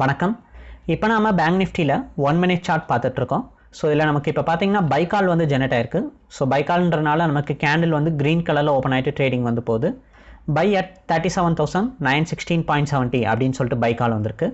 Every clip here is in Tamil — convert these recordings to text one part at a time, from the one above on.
வணக்கம். இப்போ நாம் பேங்க் நிஃப்டியில் ஒன் மினிட் சார்ட் பார்த்துட்ருக்கோம். ஸோ இதில் நமக்கு இப்போ பார்த்தீங்கன்னா பைக்கால் வந்து ஜெனரேட் ஆயிருக்கு. ஸோ பைக்கால்ன்றனால நமக்கு கேண்டில் வந்து க்ரீன் கலரில் ஓப்பன் ஆகிட்டு ட்ரேடிங் வந்து போகுது. Buy at thirty seven thousand nine sixteen point seventy அப்படின்னு சொல்லிட்டு பைக்கால் வந்திருக்கு.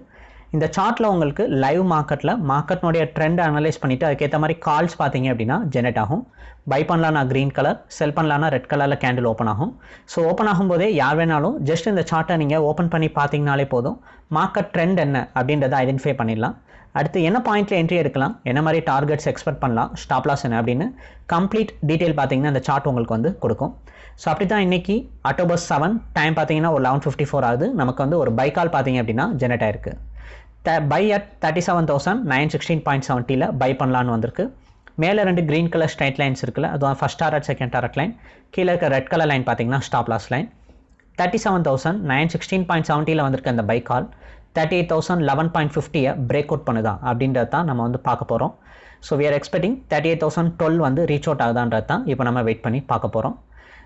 இந்த சார்ட்டில் உங்களுக்கு லைவ் மார்க்கெட்டில் மார்க்கெட்னுடைய ட்ரெண்ட் அனலைஸ் பண்ணிவிட்டு அதுக்கேற்ற மாதிரி கால்ஸ் பார்த்தீங்க அப்படின்னா ஜெனரேட் ஆகும். பை பண்ணலான்னா க்ரீன் கலர் செல் பண்ணலான்னா ரெட் கலரில் கேண்டில் ஓப்பன் ஆகும். ஸோ ஓப்பன் ஆகும்போதே யார் வேணாலும் ஜஸ்ட் இந்த சார்ட்டை நீங்கள் ஓப்பன் பண்ணி பார்த்தீங்கனாலே போதும். மார்க்கெட் ட்ரெண்ட் என்ன அப்படின்றத ஐடென்டிஃபை பண்ணிடலாம். அடுத்து என்ன பாயிண்ட்டில் என்ட்ரி எடுக்கலாம்? என்ன மாதிரி டார்கெட்ஸ் எக்ஸ்பெக்ட் பண்ணலாம்? ஸ்டாப் லாஸ் என்ன அப்படின்னு கம்ப்ளீட் டீட்டெயில் பார்த்தீங்கன்னா அந்த சார்ட் உங்களுக்கு வந்து கொடுக்கும். ஸோ அப்படி தான் இன்றைக்கி அக்டோபர் செவன் டைம் பார்த்தீங்கன்னா ஒரு லெவன் ஃபிஃப்டி ஃபோர் ஆகுது. நமக்கு வந்து ஒரு பைக்கால் பார்த்தீங்க அப்படின்னா ஜெனரேட் ஆயிருக்கு. The buy at thirty seven thousand nine sixteen point செவன்ட்டியில் buy பண்ணலான்னு வந்திருக்கு. மேலே ரெண்டு க்ரீன் கலர் ஸ்ட்ரைட் லைன்ஸ் இருக்குல்ல அதுவும் first target second target line கீழே இருக்க ரெட் கலர் லைன் பார்த்தீங்கன்னா stop loss line thirty seven thousand nine sixteen point செவன்ட்டியில் வந்திருக்க அந்த buy call thirty eight thousand eleven point ஃபிஃப்டியை break out பண்ணுதா அப்படின்றது தான் நம்ம வந்து பார்க்க போகிறோம் so we are expecting thirty eight thousand twelve வந்து ரீச் அவுட் ஆகுதான்றது தான் இப்போ நம்ம வெயிட் பண்ணி பார்க்க போகிறோம்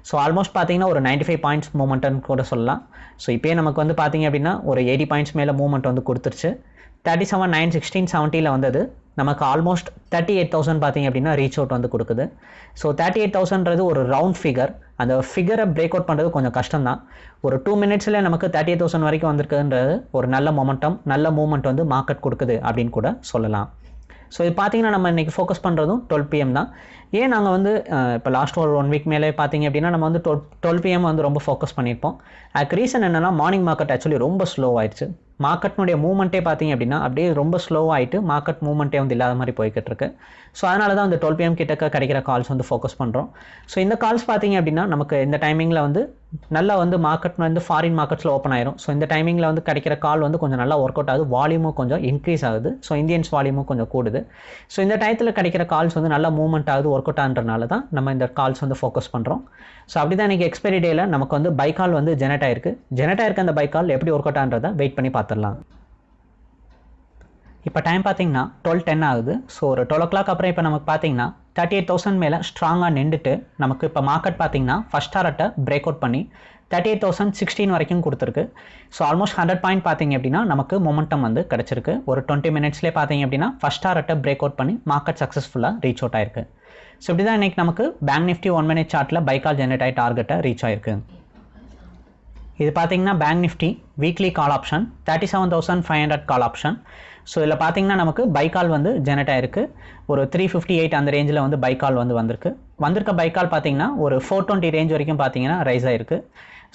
ஸோ ஆல்மோஸ்ட் பார்த்தீங்கன்னா ஒரு நைன்டி ஃபைவ் பாயிண்ட்ஸ் மூமெண்ட்னு கூட சொல்லலாம். ஸோ இப்போயே நமக்கு வந்து பார்த்தீங்க அப்படின்னா ஒரு எயிட்டி பாயிண்ட்ஸ் மேலே மூவ்மெண்ட் வந்து கொடுத்துருச்சு. தேர்ட்டி செவன் நைன் சிக்ஸ்டீன் செவன்ட்டியில் வந்தது. நமக்கு ஆல்மோஸ்ட் தேர்ட்டி எயிட் தௌசண்ட் பார்த்தீங்க அப்படின்னா ரீச் அவுட் வந்து கொடுக்குது. ஸோ தேர்ட்டி எயிட் தௌசண்ட்றது ஒரு ரவுண்ட் ஃபிகர் அந்த ஃபிகரை பிரேக் அவுட் பண்ணுறது கொஞ்சம் கஷ்டம் தான் ஒரு டூ மினிட்ஸில் நமக்கு தேர்ட்டி எயிட் தௌசண்ட் வரைக்கும் வந்திருக்குன்றது ஒரு நல்ல மொமெண்டம் நல்ல மூமெண்ட் வந்து மார்க்கெட் கொடுக்குது அப்படின்னு கூட சொல்லலாம். ஸோ இது பார்த்தீங்கன்னா நம்ம இன்றைக்கி ஃபோக்கஸ் பண்ணுறதும் டுவெல் பிஎம் தான். ஏன் நாங்கள் வந்து இப்போ லாஸ்ட் ஒரு ஒன் வீக் மேலே பார்த்தீங்க அப்படின்னா நம்ம வந்து டுவெல் டுவெல் பிஎம் வந்து ரொம்ப ஃபோக்கஸ் பண்ணியிருப்போம். அதுக்கு ரீசன் என்னென்னா மார்னிங் மார்க்கெட் ஆக்சுவலி ரொம்ப ஸ்லோ ஆயிடுச்சு. மார்க்கெட்னுடைய மூவ்மெண்ட்டே பார்த்தீங்க அப்படின்னா அப்படியே ரொம்ப ஸ்லோவாகிட்டு மார்க்கெட் மூவ்மெண்ட்டே வந்து இல்லாத மாதிரி போய்கிட்டு இருக்கு. ஸோ அதனால தான் அந்த டுவெல் பிஎம் கிட்டக்க கிடைக்கிற கால்ஸ் வந்து ஃபோக்கஸ் பண்ணுறோம் ஸோ இந்த கால்ஸ் பார்த்தீங்க அப்படின்னா நமக்கு இந்த டைமிங்கில் வந்து நல்லா வந்து மார்க்கெட் வந்து ஃபாரின் மார்க்கெட்ஸில் ஓப்பன் ஆயிரும். ஸோ இந்த டைமிங்கில் வந்து கிடைக்கிற கால் வந்து கொஞ்சம் நல்லா ஒர்க் அவுட் ஆகுது வால்யூமும் கொஞ்சம் இன்க்ரீஸ் ஆகுது. ஸோ இந்தியன்ஸ் வால்யூமும் கொஞ்சம் கூடுது. ஸோ இந்த டயத்தில் கிடைக்கிற கால்ஸ் வந்து நல்லா மூவ்மெண்ட் ஆகுது ஒர்க் அவுட் ஆகுன்றனால தான் நம்ம இந்த கால்ஸ் வந்து ஃபோக்கஸ் பண்ணுறோம் ஸோ அப்படி தான் இன்றைக்கி எக்ஸ்பைரி டேயில் நமக்கு வந்து பைக்கால் வந்து ஜெனரேட் ஆயிருக்கு. ஜெனரேட் ஆயிருக்க அந்த பைக்கால் எப்படி ஒர்க் அவுட் ஆன்றதை வெயிட் பண்ணி பார்த்துடலாம். இப்போ டைம் பார்த்தீங்கன்னா டுவெல் டென் ஆகுது. ஸோ ஒரு டுவெல் ஓ கிளாக் அப்புறம் இப்போ நமக்கு பார்த்தீங்கன்னா தேர்ட்டி எயிட் தௌசண்ட் மேலே ஸ்ட்ராங்காக நின்றுட்டு நமக்கு இப்போ மார்க்கெட் பார்த்தீங்கன்னா ஃபஸ்ட் டாரட்டை பிரேக் அவுட் பண்ணி தேர்ட்டி எயிட் தௌசண்ட் சிக்ஸ்டீன் வரைக்கும் கொடுத்துருக்கு. ஸோ ஆல்மோஸ்ட் ஹண்ட்ரட் பாயிண்ட் பார்த்தீங்க அப்படின்னா நமக்கு மொமெண்டம் வந்து கிடச்சிருக்கு. ஒரு டுவெண்ட்டி மினிட்ஸ்லேயே பார்த்தீங்க அப்படின்னா ஃபஸ்ட் டாரட்டை பிரேக் அவுட் பண்ணி மார்க்கெட் சக்ஸஸ்ஃபுல்லாக ரீச் அவுட் ஆயிருக்கு. ஸோ இப்படி தான் இன்றைக்கி நமக்கு பேங்க் நிஃப்டி ஒன் மினிட் சார்ட்டில் பைக்கால் ஜென்ரேட் ஆகி டார்கெட்டை ரீச் ஆயிருக்கு. இது பார்த்தீங்கன்னா bank nifty weekly call option thirty seven thousand five hundred call option so இதில் பார்த்தீங்கன்னா நமக்கு பைக்கால் வந்து ஜெனரேட் ஆயிருக்கு. ஒரு த்ரீ ஃபிஃப்டி எயிட் அந்த ரேஞ்சில் வந்து பைக்கால் வந்து வந்திருக்கு. வந்திருக்க பைக்கால் பார்த்தீங்கன்னா ஒரு ஃபோர் டுவெண்ட்டி ரேஞ்ச் வரைக்கும் பார்த்தீங்கன்னா ரைஸ் ஆயிருக்கு.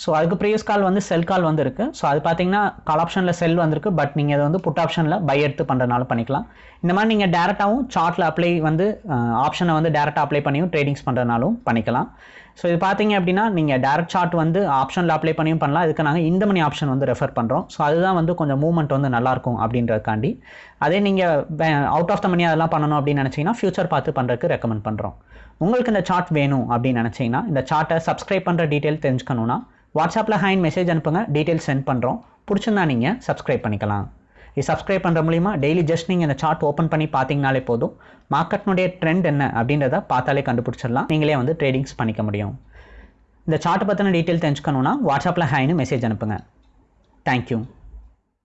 ஸோ அதுக்கு ப்ரீவியஸ் கால் வந்து செல் கால் வந்து இருக்குது ஸோ அது பார்த்தீங்கன்னா கால் ஆப்ஷனில் செல் வந்திருக்கு. பட் நீங்கள் அதை வந்து புட் ஆப்ஷனில் பை எடுத்து பண்ணுறதுனால பண்ணிக்கலாம். இந்த மாதிரி நீங்கள் டேரெக்டாகவும் சார்ட்டில் அப்ளை வந்து ஆப்ஷனை வந்து டேரெக்டாக அப்ளை பண்ணியும் ட்ரேடிங்ஸ் பண்ணுறதுனாலும் பண்ணிக்கலாம். ஸோ இது பார்த்தீங்க அப்படின்னா நீங்கள் டேரக்ட் சார்ட் வந்து ஆப்ஷனில் அப்ளை பண்ணியும் பண்ணலாம். இதுக்கு நாங்கள் இந்த மணி ஆப்ஷன் வந்து ரெஃபர் பண்ணுறோம் ஸோ அதுதான் வந்து கொஞ்சம் மூவ்மெண்ட் வந்து நல்லாயிருக்கும் அப்படின்றதுக்காண்டி. அதே நீங்கள் அவுட் ஆஃப் த மணி அதெல்லாம் பண்ணணும் அப்படின்னு நினச்சிங்கன்னா ஃபியூச்சர் பார்த்து பண்ணுறதுக்கு ரெக்கமெண்ட் பண்ணுறோம் உங்களுக்கு இந்த சார்ட் வேணும் அப்படின்னு நினச்சிங்கன்னா இந்த சார்ட்டை சப்ஸ்கிரைப் பண்ணுற டீட்டெயில் தெரிஞ்சுக்கணுன்னா வாட்ஸ்அப்பில் ஹேண்ட் மெசேஜ் அனுப்புங்க டீட்டெயில் சென்ட் பண்ணுறோம் பிடிச்சிருந்தா நீங்கள் சப்ஸ்கிரைப் பண்ணிக்கலாம். இது சப்ஸ்கிரைப் பண்ணுற மூலிமா டெய்லி ஜஸ்ட் நீங்கள் இந்த சார்ட் ஓப்பன் பண்ணி பார்த்தீங்கனாலே போதும். மார்க்கெட்னுடைய ட்ரெண்ட் என்ன அப்படின்றத பார்த்தாலே கண்டுபிடிச்சிடலாம். நீங்களே வந்து ட்ரேடிங்ஸ் பண்ணிக்க முடியும். இந்த சார்ட்டை பற்றின டீட்டெயில் தெரிஞ்சுக்கணுன்னா வாட்ஸ்அப்பில் ஹேன்னு மெசேஜ் அனுப்புங்க. தேங்க்யூ